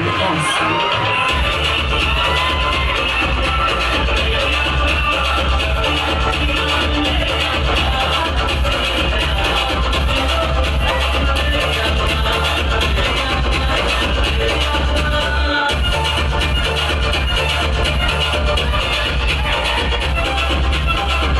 Obrigada.